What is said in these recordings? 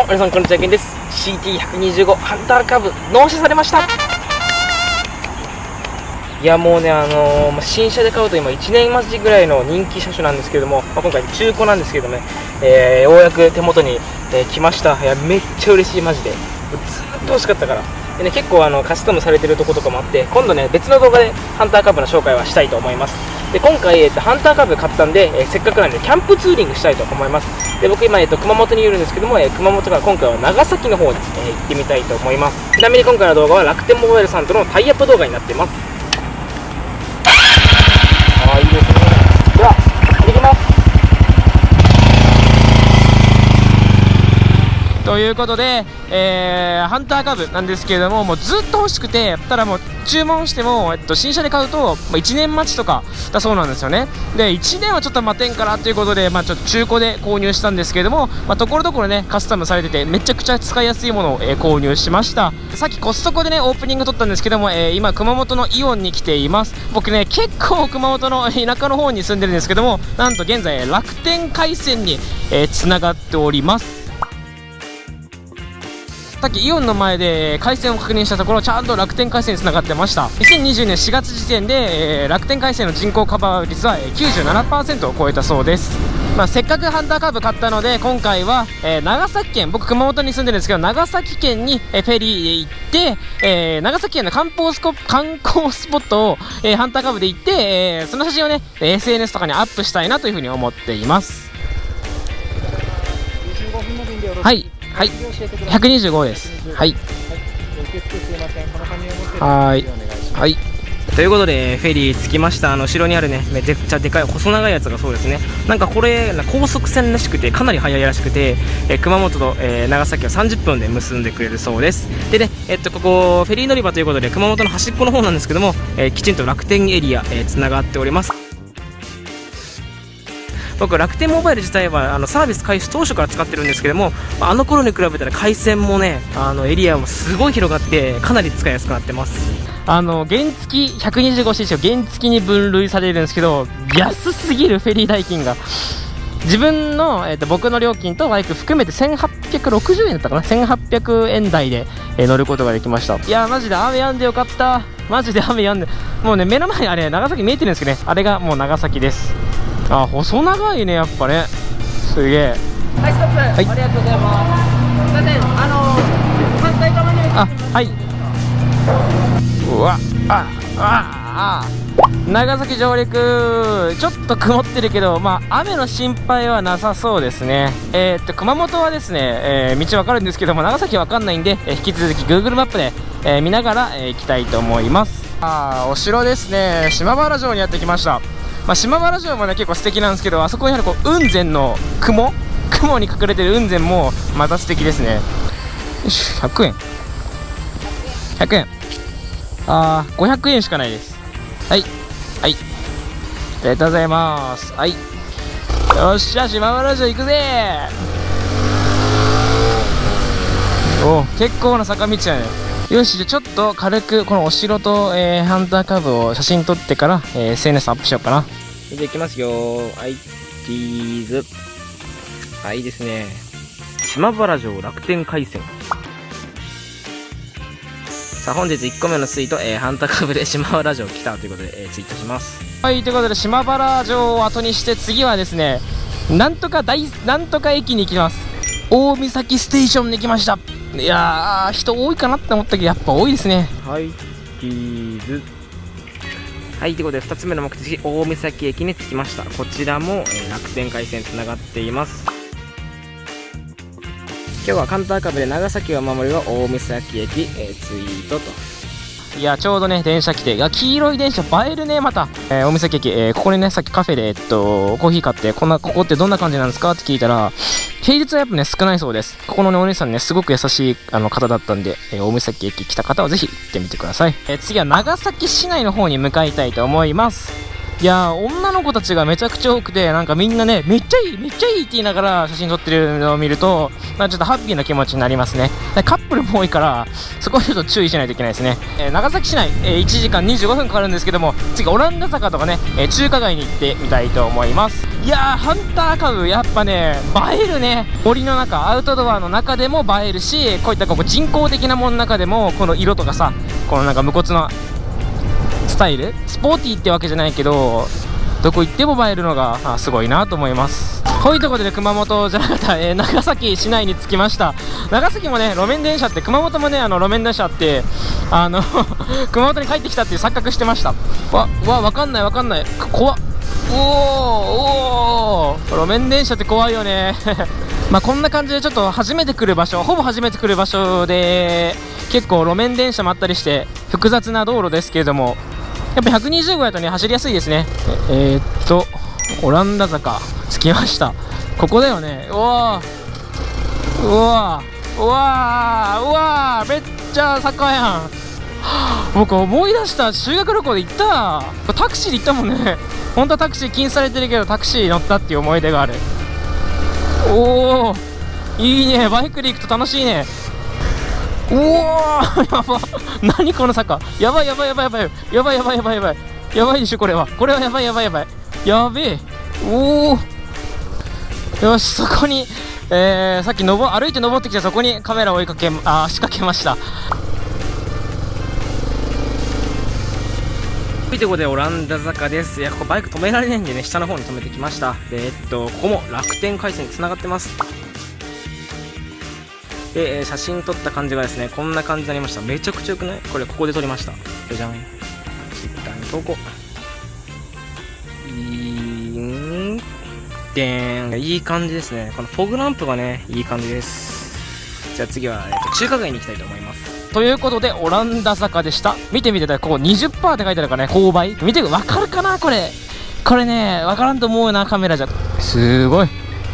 も皆さんこんにちはけんです。CT125 ハンターカブ納車されました。いやもうねあのー、新車で買うと今1年待ちぐらいの人気車種なんですけども、まあ、今回中古なんですけどね、えー、ようやく手元に、えー、来ました。いやめっちゃ嬉しいマジで。ずっと欲しかったから。で、ね、結構あのカスタムされてるとことかもあって今度ね別の動画でハンターカブの紹介はしたいと思います。で今回、えーと、ハンターカブ買ったんで、えー、せっかくなんでキャンプツーリングしたいと思います。で僕今、えーと、熊本にいるんですけども、えー、熊本から今回は長崎の方に、えー、行ってみたいと思います。ちなみに今回の動画は楽天モバイルさんとのタイアップ動画になっていますああいいですねでは行ってきますということで、えー、ハンターカブなんですけれども、もうずっと欲しくて、ただもう注文しても、えっと、新車で買うと、ま、1年待ちとかだそうなんですよね。で、1年はちょっと待てんからということで、まあ、ちょっと中古で購入したんですけれども、まあ、ところどころね、カスタムされてて、めちゃくちゃ使いやすいものを、えー、購入しました。さっきコストコでね、オープニング撮ったんですけども、えー、今、熊本のイオンに来ています。僕ね、結構熊本の 田舎の方に住んでるんですけども、なんと現在、楽天回線に、えー、繋がっております。さっきイオンの前で回線を確認したところちゃんと楽天回線につながってました。2020年4月時点で、えー、楽天回線の人口カバー率は97%を超えたそうです。まあ、せっかくハンターカーブ買ったので今回は、えー、長崎県僕熊本に住んでるんですけど長崎県に、えー、フェリーで行って、えー、長崎県の観光スコ観光スポットを、えハンターカーブで行って、えその写真をね SNS とかにアップしたいなというふうに思っています。はいはい。125です。はい。はい。はい。ということでフェリー着きました。あの後ろにあるねめちゃくちゃでかい細長いやつがそうですね。なんかこれ高速船らしくてかなり速いらしくて、えー、熊本と、えー、長崎は30分で結んでくれるそうです。でねえっとここフェリー乗り場ということで熊本の端っこの方なんですけども、えー、きちんと楽天エリアつな、がっております僕楽天モバイル自体はあのサービス開始当初から使ってるんですけどもあの頃に比べたら回線もねあのエリアもすごい広がってかなり使いやすくなってます。あの原付 125cc を原付に分類されるんですけど安すぎるフェリー代金が。自分の、えーと、僕の料金とバイク含めて1860円だったかな？1800円台で、えー、乗ることができました。いやマジで雨やんでよかった。マジで雨やんで。もうね目の前にあれ長崎見えてるんですけどね。あれがもう長崎です。あ細長いねやっぱね。すげえ。はいストップ、はい、ありがとうございます。すいません。あの反対側にあはい。うわあああ長崎上陸。ちょっと曇ってるけどまあ雨の心配はなさそうですね。えー、っと熊本はですね、えー、道わかるんですけども長崎わかんないんで、えー、引き続き Google マップで、えー、見ながら、えー、行きたいと思います。あお城ですね。島原城にやってきましたまあ、島原城もね結構素敵なんですけどあそこにあるこう雲仙の雲？雲に隠れてる雲仙もまた素敵ですね。よし100円。100円。あー500円しかないです。はい。はい。ありがとうございます。はい。よっしゃ島原城行くぜ。お結構な坂道やね。よしじゃちょっと軽くこのお城と、えー、ハンターカブを写真撮ってから、えー、SNS アップしようかな。じゃあ行きますよ。はいチーズ。はいいいですね。島原城楽天回線さあ本日1個目のツイート、えー、ハンターカブで島原城来たということで、えー、ツイートします。はいということで島原城を後にして次はですねなんとか大なんとか駅に行きます。大岬ステーションに来ましたいやー人多いかなって思ったけどやっぱ多いですね。はいチーズ。はいということで2つ目の目的大岬駅に着きました。こちらも、えー、楽天回線つながっています。今日はカンターカブで長崎を守るは大岬駅、えー、ツイートと。いやちょうどね電車来ていや黄色い電車映えるねまた、えー、お店駅、えー、ここにねさっきカフェでえっとコーヒー買ってこんなここってどんな感じなんですかって聞いたら平日はやっぱね少ないそうです。ここのねお姉さんねすごく優しいあの方だったんで、えー、大岬駅来た方はぜひ行ってみてください、えー、次は長崎市内の方に向かいたいと思います。いや女の子たちがめちゃくちゃ多くてなんかみんなねめっちゃいいめっちゃいいって言いながら写真撮ってるのを見るとまあ、ちょっとハッピーな気持ちになりますね。カップルも多いからそこはちょっと注意しないといけないですね、えー、長崎市内、えー、1時間25分かかるんですけども次オランダ坂とかね、えー、中華街に行ってみたいと思います。いやーハンターカブやっぱね映えるね。森の中アウトドアの中でも映えるしこういったこう人工的なものの中でもこの色とかさこのなんか無骨なスタイル？スポーティーってわけじゃないけどどこ行っても映えるのがすごいなと思います。こういうところで熊本じゃなかった、えー長崎市内に着きました。長崎もね路面電車って熊本もねあの路面電車ってあの 熊本に帰ってきたっていう錯覚してました。わわわかんないわかんない。怖っ。おーおー。路面電車って怖いよね。まあこんな感じでちょっと初めて来る場所ほぼ初めて来る場所で結構路面電車もあったりして複雑な道路ですけれどもやっぱ120号やとね走りやすいですね。えーっとオランダ坂着きました。ここだよね。うわうわうわうわめっちゃ坂やん。僕思い出した。修学旅行で行った。タクシーで行ったもんね。本当はタクシー禁止されてるけどタクシー乗ったっていう思い出がある。おおいいね。バイクで行くと楽しいね。おおやば。何この坂。やばいやばいやばいやばい。やばいやばいやばいやばい。やばいでしょこれは。これはやばいやばいやばい。やべえ。おおよしそこにえー、さっきのぼ歩いて登ってきてそこにカメラを追いかけあ仕掛けました。ということでオランダ坂です。いやここバイク止められないんでね下の方に止めてきました。でえっとここも楽天回線につながってます。で、えー写真撮った感じがですねこんな感じになりました。めちゃくちゃ良くない？これここで撮りました。じゃじゃん。ツイッターに投稿。いーん。でーん。いい感じですね。このフォグランプがねいい感じです。じゃあ次は、えっと中華街に行きたいと思います。ということでオランダ坂でした。見てみてここ20%って書いてあるからね勾配。見てわかるかなこれ。これねわからんと思うなカメラじゃ。すごい。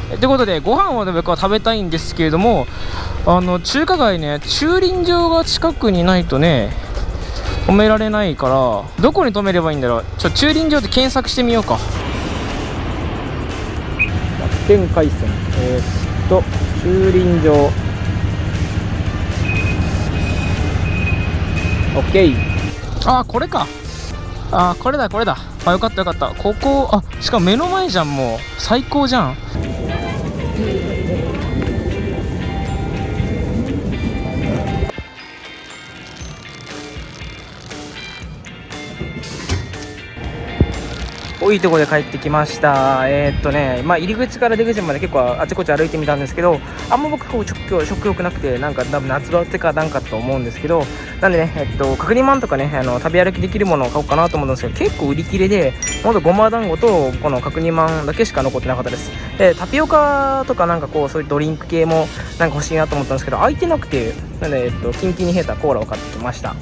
ということでご飯をね僕は食べたいんですけれどもあの中華街ね駐輪場が近くにないとね止められないからどこに止めればいいんだろう。ちょ駐輪場で検索してみようか。楽天回線えー、っと駐輪場。OK あこれか。あこれだこれだ。あよかったよかった。ここあしかも目の前じゃんもう。最高じゃん。多いとこで帰ってきました。えーっとね、まあ、入り口から出口まで結構あちこち歩いてみたんですけど、あんま僕、こう食欲なくて、なんか多分夏バテかなんかと思うんですけど、なんでね、えっと、角煮まんとかね、あの食べ歩きできるものを買おうかなと思うんですけど、結構売り切れで、ほんとごま団子とこの角煮まんだけしか残ってなかったです。で、タピオカとかなんかこう、そういうドリンク系もなんか欲しいなと思ったんですけど、空いてなくて、なんで、えっと、キンキンに冷えたコーラを買ってきました。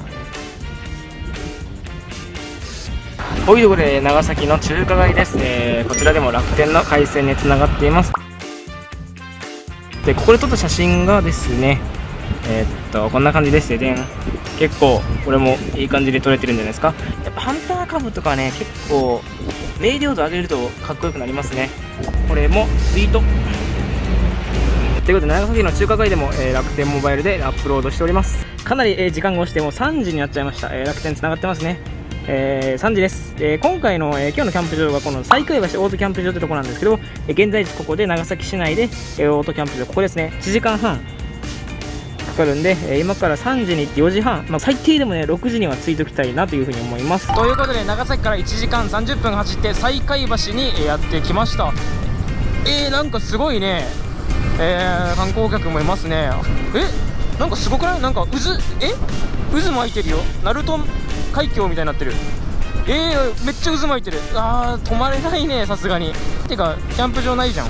というところで長崎の中華街です、えーこちらでも楽天の回線につながっています。でここで撮った写真がですねえーっとこんな感じです。ねでん結構これもいい感じで撮れてるんじゃないですか。やっぱハンター株とかね結構明瞭度上げるとかっこよくなりますね。これもツイート。ということで長崎の中華街でも、えー楽天モバイルでアップロードしております。かなり、えー時間が押してもう3時になっちゃいました、えー楽天つながってますね。えー3時です、えー今回の、えー今日のキャンプ場がこの西海橋オートキャンプ場というところなんですけど、え現在地ここで長崎市内で、えオートキャンプ場ここですね。1時間半かかるんで、え今から3時に行って4時半、まあ、最低でもね6時には着いておきたいなというふうに思います。ということで長崎から1時間30分走って西海橋にやってきました。えー、なんかすごいね。えー、観光客もいますね。えなんかすごくない？なんか渦え？渦巻いてるよ。ナルト海峡みたいになってる。えー、めっちゃ渦巻いてる。あー止まれないねさすがに。てかキャンプ場ないじゃん。ん？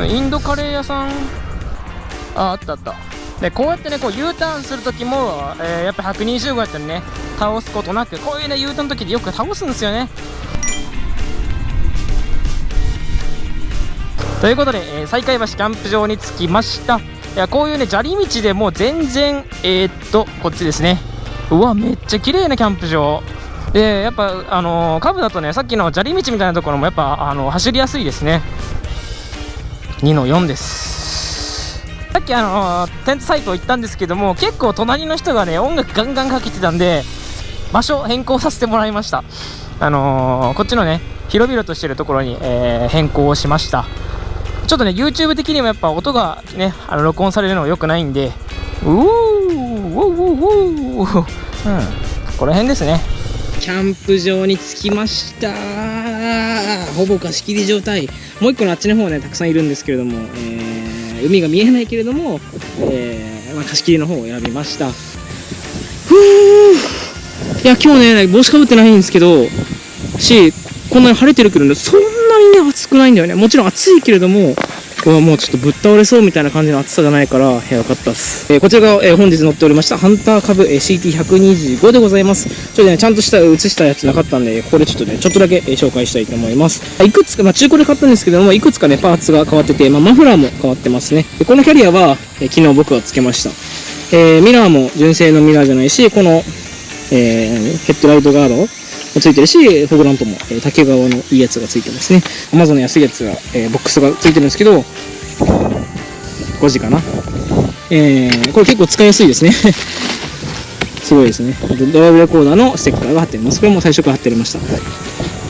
ん？ん？インドカレー屋さん？ああったあった。でこうやってねこう U ターンする時も、えーやっぱ120号やったらね倒すことなくこういうね U ターンの時でよく倒すんですよね。ということで、えー、西海橋キャンプ場に着きましたいやこういうね砂利道でもう全然えー、っとこっちですね。うわめっちゃ綺麗なキャンプ場。でやっぱあのー、カブだとねさっきの砂利道みたいなところもやっぱあの走りやすいですね。2の4です。さっきあのーテントサイト行ったんですけども結構隣の人がね音楽ガンガンかけてたんで場所変更させてもらいました。あのーこっちのね広々としてるところに、えー変更をしました。ちょっとね YouTube 的にもやっぱ音がねあの録音されるのが良くないんで。うーウォーウォーウォー。うん。ここら辺ですね。キャンプ場に着きました。ほぼ貸し切り状態。もう一個のあっちの方はねたくさんいるんですけれども、えー海が見えないけれども、えーまあ、貸し切りの方を選びました。ふう。いや今日ね帽子かぶってないんですけどしこんなに晴れてるけどねそんなにね暑くないんだよね。もちろん暑いけれどもうわもうちょっとぶっ倒れそうみたいな感じの暑さじゃないから、えー、よかったっす、えーこちらが、えー本日乗っておりましたハンター株、えー CT125 でございます。ちょっとねちゃんとした写したやつなかったんでここでちょっとねちょっとだけ、えー紹介したいと思います。いくつか、まあ、中古で買ったんですけどもいくつかねパーツが変わってて、まあ、マフラーも変わってますね。でこのキャリアは、えー昨日僕がつけました。えーミラーも純正のミラーじゃないしこの、えーヘッドライトガードついてるしフォグランプも、え竹川のいいやつがついてますね。Amazon の安いやつが、えボックスがついてるんですけど5時かな。えーこれ結構使いやすいですね。すごいですね。ドライブレコーダーのステッカーが貼ってあります。これも最初から貼ってありました。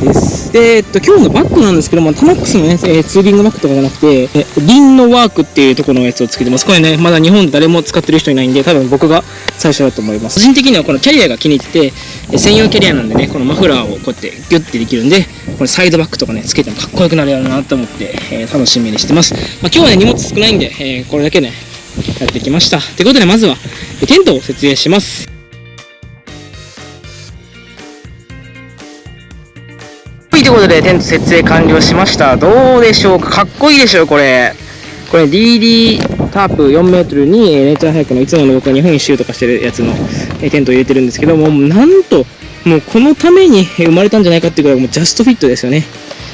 です。で、えっと、今日のバッグなんですけども、タマックスのね、えーツーリングバッグとかじゃなくて、えリンのワークっていうところのやつをつけてます。これね、まだ日本誰も使ってる人いないんで、多分僕が最初だと思います。個人的にはこのキャリアが気に入って、え専用キャリアなんでね、このマフラーをこうやってギュッてできるんで、これサイドバッグとかね、つけてもかっこよくなるやろうなと思って、えー楽しみにしてます。まあ、今日はね、荷物少ないんで、えーこれだけね、やってきました。ということで、まずは、テントを設営します。はい、ということで、テント設営完了しました。どうでしょうか？かっこいいでしょう、これ。これ DD タープ4メートルに、えーネイチャーハイクのいつもの僕が日本一周とかしてるやつの、えテントを入れてるんですけども、なんと、もうこのために生まれたんじゃないかっていうぐらい、もうジャストフィットですよね。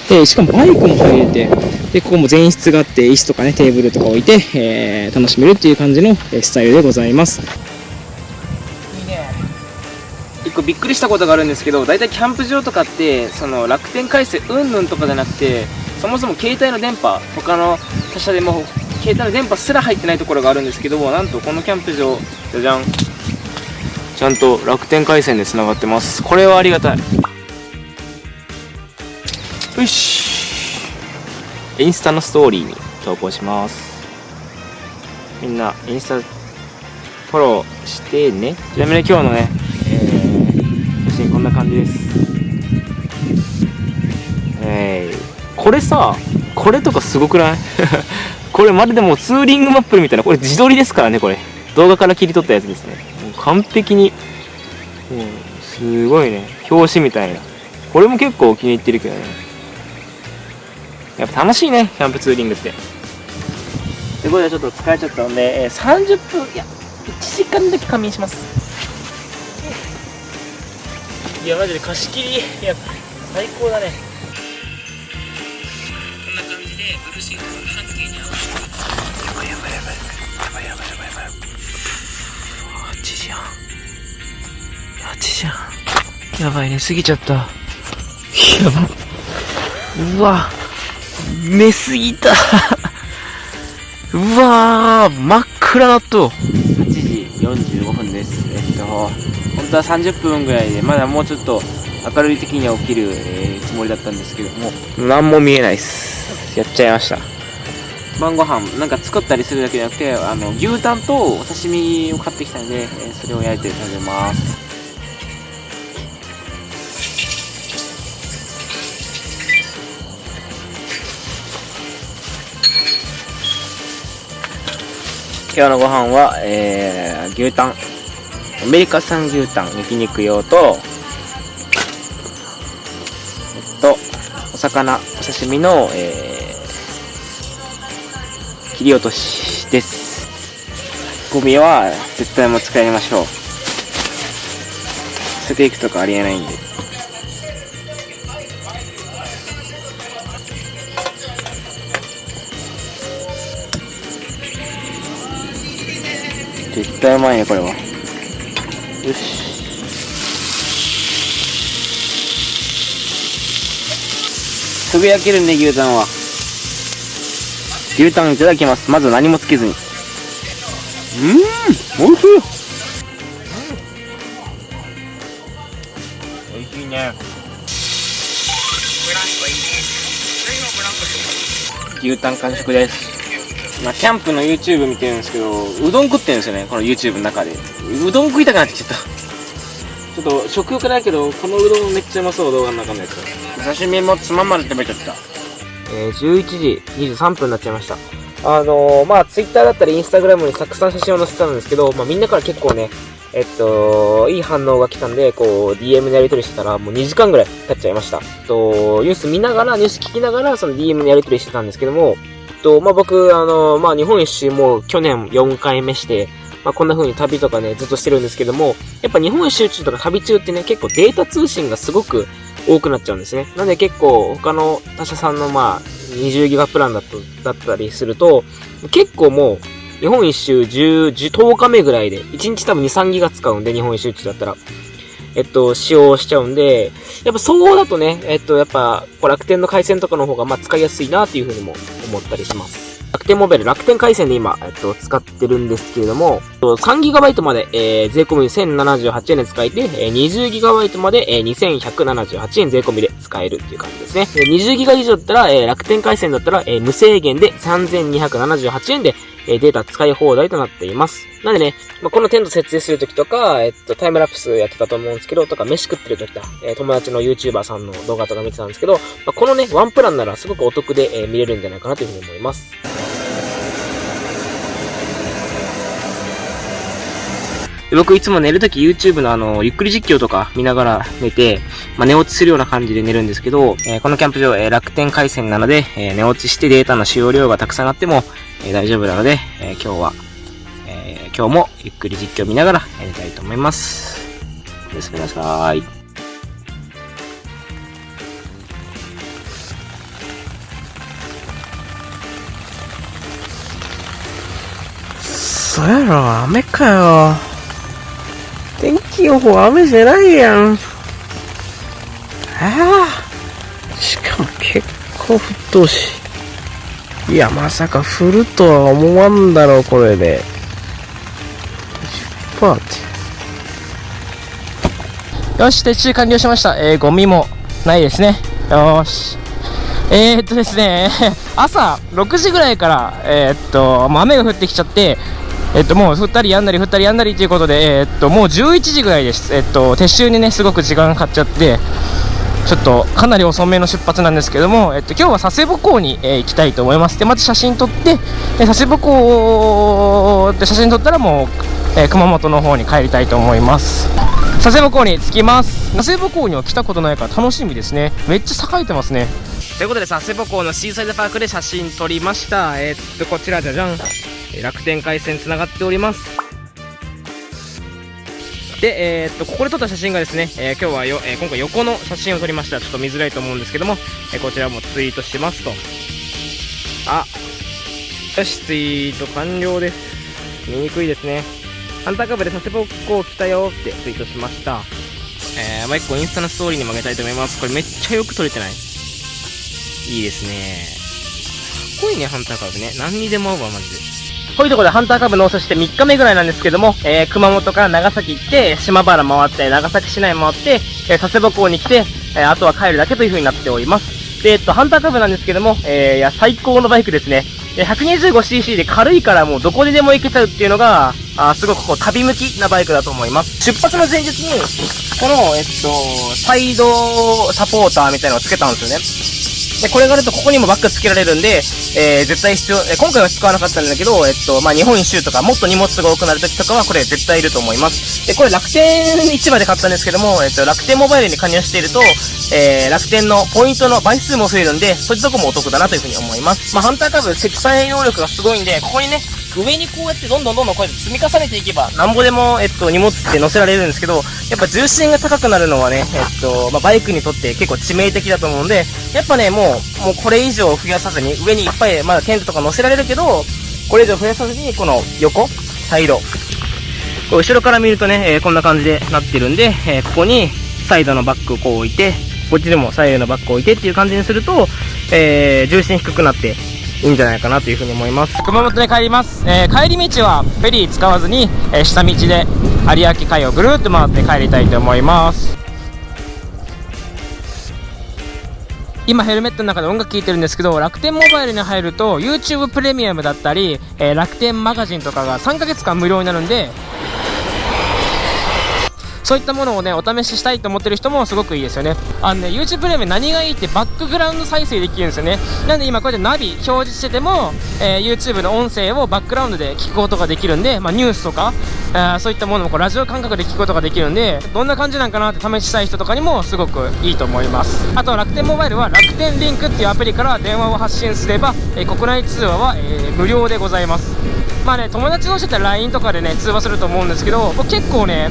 で、しかもバイクも入れて、で、ここも前室があって、椅子とかね、テーブルとか置いて、えー楽しめるっていう感じのえスタイルでございます。一個びっくりしたことがあるんですけど大体キャンプ場とかってその楽天回線うんぬんとかじゃなくてそもそも携帯の電波他の他社でも携帯の電波すら入ってないところがあるんですけどもなんとこのキャンプ場じゃじゃんちゃんと楽天回線でつながってます。これはありがたい。よし。インスタのストーリーに投稿します。みんなインスタフォローしてね。ちなみに今日のね、えー写真こんな感じです。えー、これさこれとかすごくない？これまるでもうツーリングマップみたいなこれ自撮りですからねこれ。動画から切り取ったやつですね。完璧に。もうすごいね。表紙みたいな。これも結構気に入ってるけどね。やっぱ楽しいねキャンプツーリングって。ということでちょっと疲れちゃったので、えー30分いや1時間だけ仮眠します。いやマジで貸し切り。いや最高だね。こんな感じでブルーシート8時やん。やばい寝すぎちゃった。やばうわ。寝すぎた。うわー真っ暗なっと。8時45分です。えっと本当は30分ぐらいでまだもうちょっと明るい時には起きる、えーつもりだったんですけども。何も見えないっす。やっちゃいました。晩ご飯なんか作ったりするだけじゃなくてあの牛タンとお刺身を買ってきたので、えーそれを焼いて食べます今日のご飯は、えー、牛タン。アメリカ産牛タン。焼肉用とえっとお魚。お刺身の、えー切り落としです。ゴミは絶対もう使いましょう。捨てていくとかありえないんで。絶対うまいねこれは。よし。すぐ焼けるね牛タンは。牛タンいただきます。まず何もつけずに。うんおいしい。おいしいね。牛タン完食です。まあキャンプの YouTube 見てるんですけどうどん食ってるんですよねこの YouTube の中で。うどん食いたくなってきちゃった。ちょっと食欲ないけどこのうどんめっちゃうまそう動画の中のやつ。刺身もつまんまで食べちゃった。えー、11時23分になっちゃいました。あのー、まあ、ツイッターだったりインスタグラムにたくさん写真を載せたんですけど、まあ、みんなから結構ね、えっと、いい反応が来たんで、こう、DM でやり取りしてたら、もう2時間ぐらい経っちゃいました。と、ニュース見ながら、ニュース聞きながら、その DM でやり取りしてたんですけども、と、まあ、僕、あの、まあ、日本一周も去年4回目して、まあ、こんな風に旅とかね、ずっとしてるんですけども、やっぱ日本一周中とか旅中ってね、結構データ通信がすごく多くなっちゃうんですね。なんで結構他の他社さんのまあ20ギガプランだとだったりすると、結構もう日本一周10、10日目ぐらいで、1日多分2、3ギガ使うんで、日本一周中だったら。えっと、使用しちゃうんで、やっぱそうだとね、えっと、やっぱ、楽天の回線とかの方が、まあ、使いやすいなっていうふうにも思ったりします。楽天モバイル、楽天回線で今、えっと、使ってるんですけれども、3GB まで、えー、税込み1078円で使えて、えー、20GB まで、えー、2178円税込みで使えるっていう感じですね。20GB 以上だったら、えー、楽天回線だったら、えー、無制限で3278円で、え、データ使い放題となっています。なんでね、まあ、このテント設営するときとか、えっと、タイムラプスやってたと思うんですけど、とか、飯食ってるときだ、えー、友達の YouTuber さんの動画とか見てたんですけど、まあ、このね、ワンプランならすごくお得で、えー、見れるんじゃないかなというふうに思います。僕いつも寝るとき YouTube のあの、ゆっくり実況とか見ながら寝て、まあ、寝落ちするような感じで寝るんですけど、えー、このキャンプ場、えー、楽天回線なので、えー、寝落ちしてデータの使用量がたくさんあっても、え大丈夫なので、え今日は、え今日もゆっくり実況見ながらやりたいと思います。おやすみなさい。そやろ、雨かよ。天気予報雨じゃないやん。ああ。しかも結構沸騰し。いや、まさか降るとは思わんだろう、これで。10%って。よし、撤収完了しました。えー、ゴミもないですね。よし。えー、っとですね、朝6時ぐらいから、えー、っと、雨が降ってきちゃって、えっと、もう降ったりやんだり降ったりやんだりということで、えっと、もう11時ぐらいです。えっと、撤収にね、すごく時間かかっちゃって、ちょっとかなり遅めの出発なんですけども、えっと、今日は佐世保港に、えー、行きたいと思います。で、まず写真撮って、で佐世保港で写真撮ったらもう、えー、熊本の方に帰りたいと思います。佐世保港に着きます。佐世保港には来たことないから楽しみですね。めっちゃ栄えてますね。ということで、佐世保港のシーサイドパークで写真撮りました。えー、っと、こちらじゃじゃん。楽天回線つながっております。で、えー、っとここで撮った写真がですね、えー、今日はよ、えー、今回横の写真を撮りました。ちょっと見づらいと思うんですけども、えこちらもツイートしますと。あよしツイート完了です。見にくいですね。ハンターカブで佐世保港来たよってツイートしました。えー、まあ、1個インスタのストーリーに曲げたいと思います。これめっちゃよく撮れてない。いいですね。かっこいいねハンターカブね。何にでも合うわマジで。こういうところでハンターカブ納車して3日目ぐらいなんですけども、えー、熊本から長崎行って、島原回って、長崎市内回って、えー、佐世保港に来て、えー、あとは帰るだけという風になっております。で、えっと、ハンターカブなんですけども、えー、いや、最高のバイクですね。え 125cc で軽いからもうどこででも行けちゃうっていうのが、あすごくこう旅向きなバイクだと思います。出発の前日に、この、えっと、サイドサポーターみたいなのをつけたんですよね。で、これがあるとここにもバックつけられるんで、えー、絶対必要、えー、今回は使わなかったんだけど、えっと、まあ、日本一周とか、もっと荷物が多くなる時とかは、これ絶対いると思います。で、これ楽天市場で買ったんですけども、えっと、楽天モバイルに加入していると、えー、楽天のポイントの倍数も増えるんで、そっちとこもお得だなというふうに思います。まあ、ハンターカブ、積載能力がすごいんで、ここにね、上にこうやってどんどんどんどんこうやって積み重ねていけば、なんぼでも、えっと、荷物って乗せられるんですけど、やっぱ重心が高くなるのはね、えっと、まあ、バイクにとって結構致命的だと思うんで、やっぱね、もう、もうこれ以上増やさずに、上にいっぱい、まだテントとか乗せられるけど、これ以上増やさずに、この横、サイド。後ろから見るとね、えー、こんな感じでなってるんで、えー、ここにサイドのバッグをこう置いて、こっちでも左右のバッグを置いてっていう感じにすると、えー、重心低くなって、いいんじゃないかなというふうに思います。熊本で帰ります、えー、帰り道はフェリー使わずに、えー、下道で有明海をぐるっと回って帰りたいと思います。今ヘルメットの中で音楽聴いてるんですけど楽天モバイルに入ると YouTube プレミアムだったり、えー楽天マガジンとかが3ヶ月間無料になるんでそういったものをね、お試ししたいと思ってる人もすごくいいですよね。あのね、YouTube プレミアム何がいいってバックグラウンド再生できるんですよね。なんで今こうやってナビ表示してても、えー YouTube の音声をバックグラウンドで聞くことができるんで、まあニュースとか、えーそういったものもこうラジオ感覚で聞くことができるんで、どんな感じなんかなって試したい人とかにもすごくいいと思います。あと楽天モバイルは楽天リンクっていうアプリから電話を発信すれば、えー国内通話は、えー無料でございます。まあね、友達同士だったら LINE とかでね、通話すると思うんですけど、僕結構ね、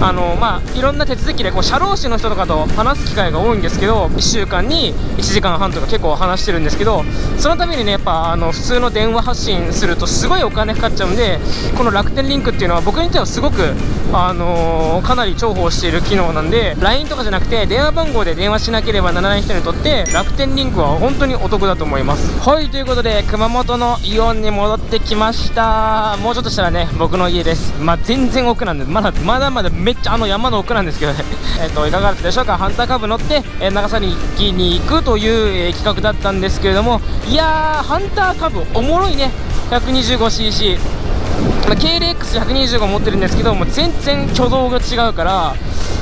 あのまあ、いろんな手続きでこう社労士の人とかと話す機会が多いんですけど1週間に1時間半とか結構話してるんですけどそのためにねやっぱあの普通の電話発信するとすごいお金かかっちゃうんでこの楽天リンクっていうのは僕にとってはすごく、あのかなり重宝している機能なんで LINE とかじゃなくて電話番号で電話しなければならない人にとって楽天リンクは本当にお得だと思います。はいということで熊本のイオンに戻ってきました。もうちょっとしたらね僕の家です。まあ全然奥なんでまだまだまだめっちゃあの山の奥なんですけどね。えっといかがだったでしょうか？ハンターカブ乗って、えー長崎に行くという、えー企画だったんですけれどもいやーハンターカブおもろいね。125cc まあ KLX125 持ってるんですけども全然挙動が違うから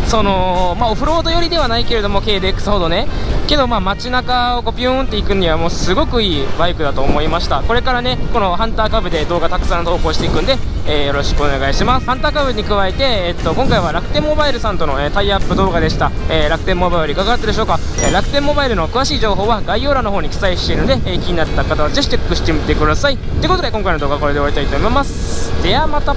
そのまあオフロード寄りではないけれども KLX ほどね。けどまあ街中をこうピューンって行くにはもうすごくいいバイクだと思いました。これからねこのハンターカブで動画たくさん投稿していくんで、えーよろしくお願いします。ハンターカブに加えて、えっと今回は楽天モバイルさんとの、えータイアップ動画でした、え楽天モバイルいかがだったでしょうか、え楽天モバイルの詳しい情報は概要欄の方に記載しているので、え気になった方はぜひチェックしてみてください。ということで今回の動画はこれで終わりたいと思います。ではまた。